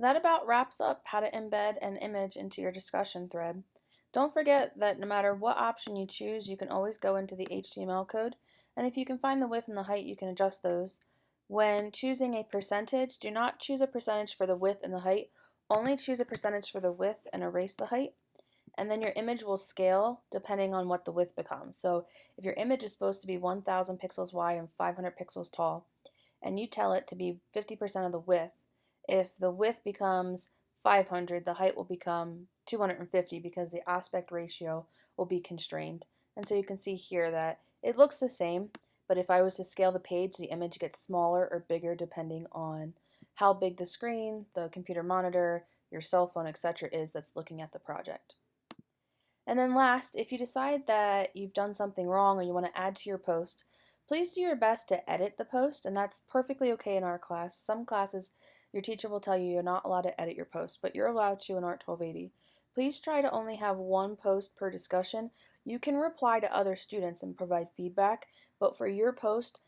That about wraps up how to embed an image into your discussion thread. Don't forget that no matter what option you choose, you can always go into the HTML code, and if you can find the width and the height, you can adjust those. When choosing a percentage, do not choose a percentage for the width and the height, only choose a percentage for the width and erase the height. And then your image will scale depending on what the width becomes. So if your image is supposed to be 1000 pixels wide and 500 pixels tall, and you tell it to be 50% of the width, if the width becomes 500, the height will become 250 because the aspect ratio will be constrained. And so you can see here that it looks the same, but if I was to scale the page, the image gets smaller or bigger depending on how big the screen, the computer monitor, your cell phone, etc. is that's looking at the project. And then last, if you decide that you've done something wrong or you want to add to your post, please do your best to edit the post, and that's perfectly okay in our class. Some classes, your teacher will tell you you're not allowed to edit your post, but you're allowed to in ART 1280. Please try to only have one post per discussion. You can reply to other students and provide feedback, but for your post,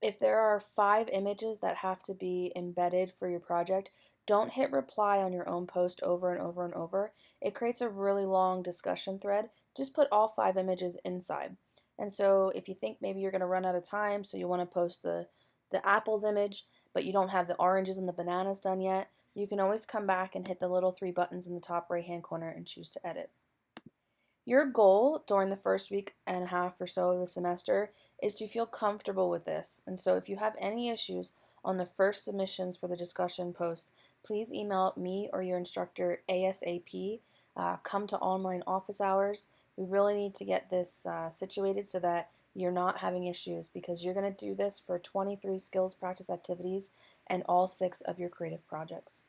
if there are five images that have to be embedded for your project, don't hit reply on your own post over and over and over. It creates a really long discussion thread. Just put all five images inside. And so if you think maybe you're going to run out of time, so you want to post the, the apples image, but you don't have the oranges and the bananas done yet, you can always come back and hit the little three buttons in the top right hand corner and choose to edit. Your goal during the first week and a half or so of the semester is to feel comfortable with this. And so if you have any issues on the first submissions for the discussion post, please email me or your instructor ASAP. Uh, come to online office hours. We really need to get this uh, situated so that you're not having issues because you're going to do this for 23 skills practice activities and all six of your creative projects.